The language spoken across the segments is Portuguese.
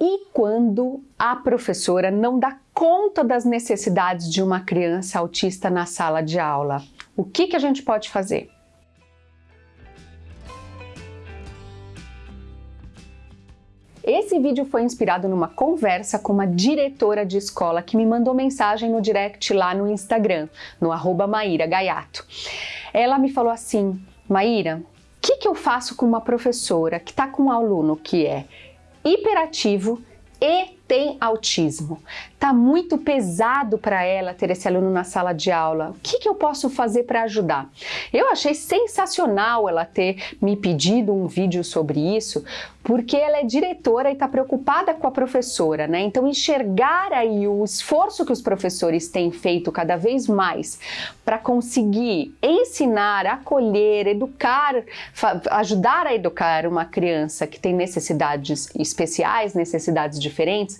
E quando a professora não dá conta das necessidades de uma criança autista na sala de aula? O que, que a gente pode fazer? Esse vídeo foi inspirado numa conversa com uma diretora de escola que me mandou mensagem no direct lá no Instagram, no arroba Maíra Gaiato. Ela me falou assim, Maíra, o que, que eu faço com uma professora que está com um aluno que é hiperativo e tem autismo. Tá muito pesado para ela ter esse aluno na sala de aula. O que, que eu posso fazer para ajudar? Eu achei sensacional ela ter me pedido um vídeo sobre isso, porque ela é diretora e está preocupada com a professora, né? Então enxergar aí o esforço que os professores têm feito cada vez mais para conseguir ensinar, acolher, educar, ajudar a educar uma criança que tem necessidades especiais, necessidades diferentes,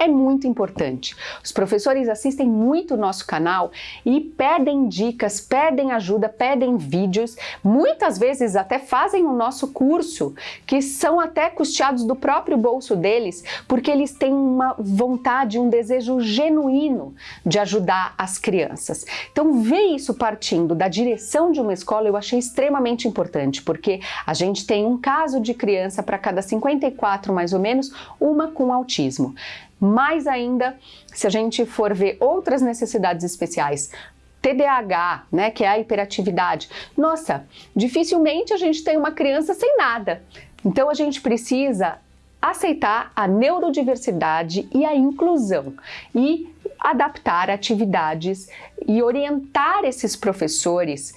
é muito importante. Os professores assistem muito o nosso canal e pedem dicas, pedem ajuda, pedem vídeos, muitas vezes até fazem o nosso curso, que são até custeados do próprio bolso deles, porque eles têm uma vontade, um desejo genuíno de ajudar as crianças. Então ver isso partindo da direção de uma escola eu achei extremamente importante, porque a gente tem um caso de criança para cada 54 mais ou menos, uma com autismo. Mais ainda, se a gente for ver outras necessidades especiais, TDAH, né, que é a hiperatividade. Nossa, dificilmente a gente tem uma criança sem nada. Então a gente precisa aceitar a neurodiversidade e a inclusão e adaptar atividades e orientar esses professores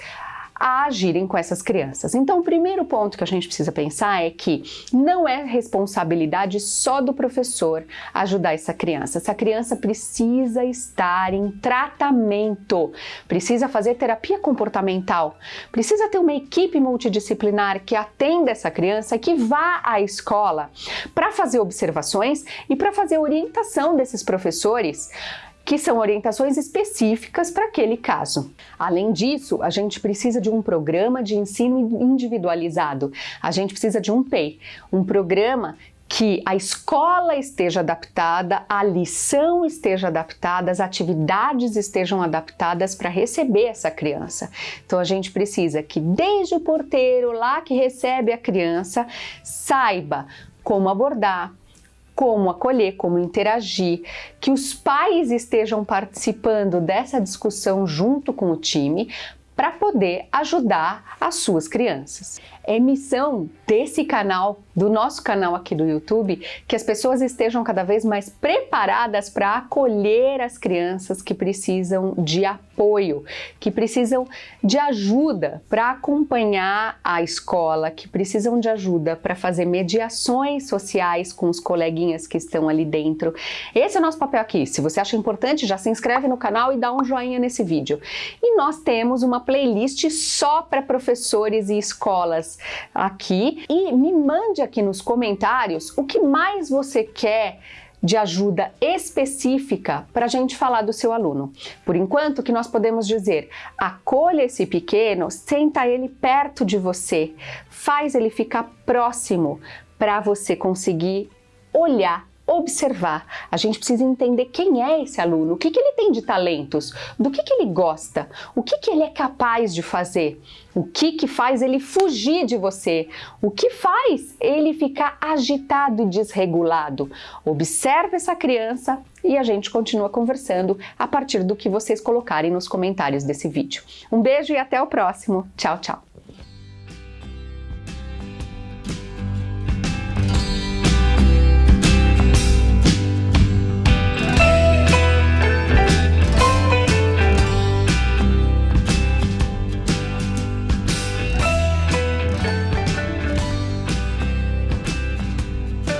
a agirem com essas crianças. Então, o primeiro ponto que a gente precisa pensar é que não é responsabilidade só do professor ajudar essa criança. Essa criança precisa estar em tratamento, precisa fazer terapia comportamental, precisa ter uma equipe multidisciplinar que atenda essa criança, que vá à escola para fazer observações e para fazer orientação desses professores que são orientações específicas para aquele caso. Além disso, a gente precisa de um programa de ensino individualizado. A gente precisa de um PEI, um programa que a escola esteja adaptada, a lição esteja adaptada, as atividades estejam adaptadas para receber essa criança. Então a gente precisa que desde o porteiro lá que recebe a criança saiba como abordar, como acolher, como interagir, que os pais estejam participando dessa discussão junto com o time para poder ajudar as suas crianças. É missão desse canal, do nosso canal aqui do YouTube, que as pessoas estejam cada vez mais preparadas para acolher as crianças que precisam de apoio, que precisam de ajuda para acompanhar a escola, que precisam de ajuda para fazer mediações sociais com os coleguinhas que estão ali dentro. Esse é o nosso papel aqui. Se você acha importante, já se inscreve no canal e dá um joinha nesse vídeo. E nós temos uma playlist só para professores e escolas aqui e me mande aqui nos comentários o que mais você quer de ajuda específica para a gente falar do seu aluno. Por enquanto, que nós podemos dizer, acolha esse pequeno, senta ele perto de você, faz ele ficar próximo para você conseguir olhar observar, a gente precisa entender quem é esse aluno, o que, que ele tem de talentos, do que, que ele gosta, o que, que ele é capaz de fazer, o que, que faz ele fugir de você, o que faz ele ficar agitado e desregulado. Observe essa criança e a gente continua conversando a partir do que vocês colocarem nos comentários desse vídeo. Um beijo e até o próximo. Tchau, tchau!